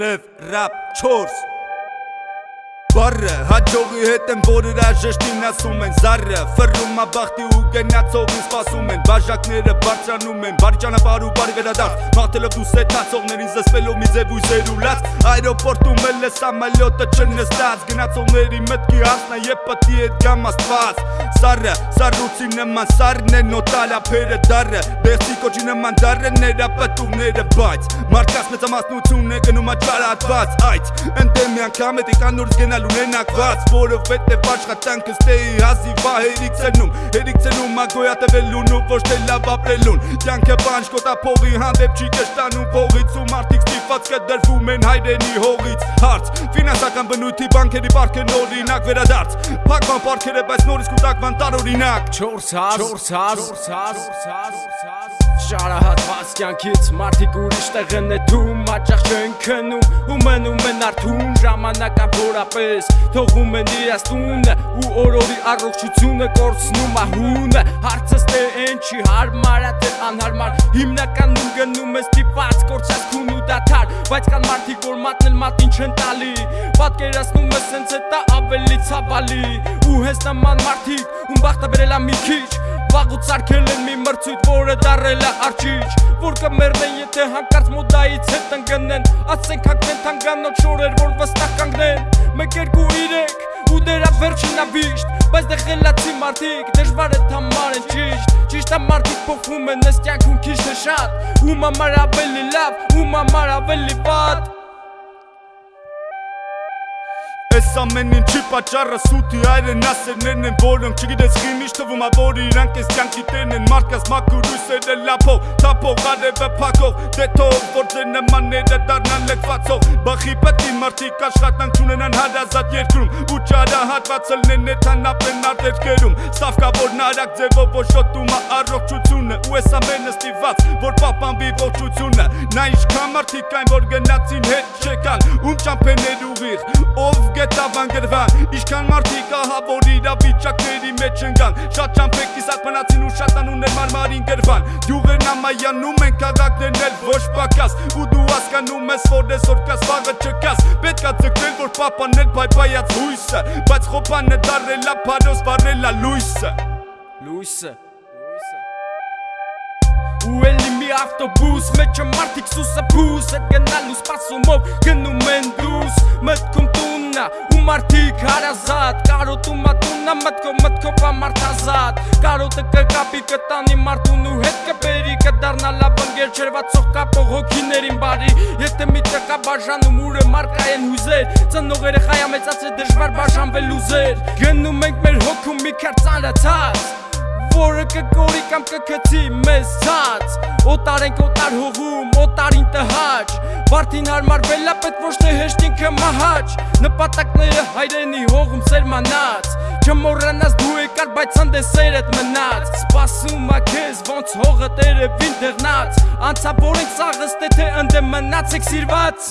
Rev Rap Chores. Բարը հաջողի հետ եմ որ հրաժեշտին ասում են զարը Ֆռում ա բախտի ու գնացողին սպասում են Բաժակները բարձրանում են բարի ճանապար ու բարի վերադարձ Մաղթելով դու սետացողներին զսպելով մի ձև ույսեր ու լաց Այրոպորտում էլ է սամալյոտը չնստած Գնացողների մտքի հասնա և պտի էդ գամ աստված Սարը, սարուցի նման սարն է նոտալ ափերը դարը Բեղցի կոչի նման դարը ները պտուղները բայց Մարդկաց մեծամասնություն է գնում աճարատված Այդ ընդեմ մի անգամ է տիկան նորից ունենակված Որովհետև աշխատանքը ստեի հազիվ ա հերիք ծնում Հերիք ծնում ա գոյատևելուն ու ոչ թե լավ ապրելուն Կյանքը բանջ կոտափողի հանդեպ չի կշտանում փողից ու մարդիկ ստիպված կդրվում են հայրենի հողից Հարց ֆինանսական բնույթի բանկերի պարքն օրինակ վերադարձ Փակման պարքերը բայց նորից կուտակման տարօրինակ 400 400 400 Շարահատված կյանքից մարդիկ ուրիշ տեղ են նետում Հաճախ չեն քնում ու մնում են արթուն Ժամանակա որապես թողում են իրաց տունը Ու օրորի առողջությունը կորցնում ահունը Հարցս թե են չի հարմար է թե անհարմար Հիմնականում գնում ես տիպած կորցած քուն ու դաթար Բայց կան մարդիկ որ մատնել մատին չեն տալի Պատկերացնում ես սենց հետա ավելի ցավալի Ու հենց նման մարդիկ ում բախտը բերել ա մի քիչ Վաղուց արկել են մի մրցույթ, որը դարել է արջիչ Որ կմերնեն, եթե հանկարծ մոդայից հետ ընգնեն Ասենք հակնեն թանգանոտ շորեր, որ վստահ կանգնեն Մեկ երկու իրեք, ու դերա վերջինա վիշտ Բայց դե խելացի մարդիկ, դժվար է թամար են ճիշտ Ճիշտ է մարդիկ փոխվում են ես կյանքում քիչ թե շատ Ում համար ավելի լավ, ում համար ավելի վատ Այս ամեն ինչի պատճառը սուտի այրեն ասերներն են որոնք չգիտես խիմիշ թվում ա որ իրանք այս կյանքի տերն են մարդկաս մաքուր ուսերը լափող թափող արևը փակող դե թող որ ձեր նմանները դառնան լքվածող բախի պետի մարդիկ աշխատանք չունենան հարազատ երկրում ու ճարահատված լնեն նեթանապեն արտերկերում սավկա որ նարակ ձևով ոչոտում ա առողջությունը ու այս ամենը ստիված որ պապանվի ողջությունը նա ինչքան մարդիկ այն որ գնացին հետ չեկան ում ճամփեներ ուղիղ ով գետավ անգրվան Իշքան մարդիկ ահա որ իրավիճակների մեջ ընկան Շատ ճամփեք կիսատ մնացին ու շատանուներ մարմարին գրվան Դյուղերն ամայանում են քաղաքներն էլ ոչ պակաս Ու դու հասկանում ես որ այսօր կաս վաղը չկաս Պետքա ձգտել որ պապանել բայբայած հույսը Բայց խոպանը դարելա փարոս վարելա լույսը Լույսը ու էլի մի ավտոբուս մեջը մարդիկ սուսը բուս այդ գնալու սպասումով գնում են դուրս մտքում տուննա ու մարդիկ հարազատ կարոտում ատուննա մտքով մտքով ամարտազատ կարոտը կկապի կտանի մարդուն ու հետ կբերի կդառնա լավ ընկեր չերվածող կապող հոգիներին բարի եթե մի տկա բաժանում ուրը մարկա են հուզեր ծնող երեխայա մեծացրել դժվար բաժանվել ուզեր գնում ենք մեր հոգում մի քար ծանրացած որը կկորի կամ կքցի մեզ ցած Օտար ենք օտար հողում, օտարին տհաճ Վարդին հարմարվել է պետք ոչ թե հեշտ ինքը մահաճ Նպատակները հայրենի հողում սերմանած Չմոռանաս դու եկար բայց հանդեսերդ մնաց Սպասում ա քեզ ոնց հողը տերևին դեղնած Անցա որ ենք սաղս թե թե ընդեմ մնացեք սիրված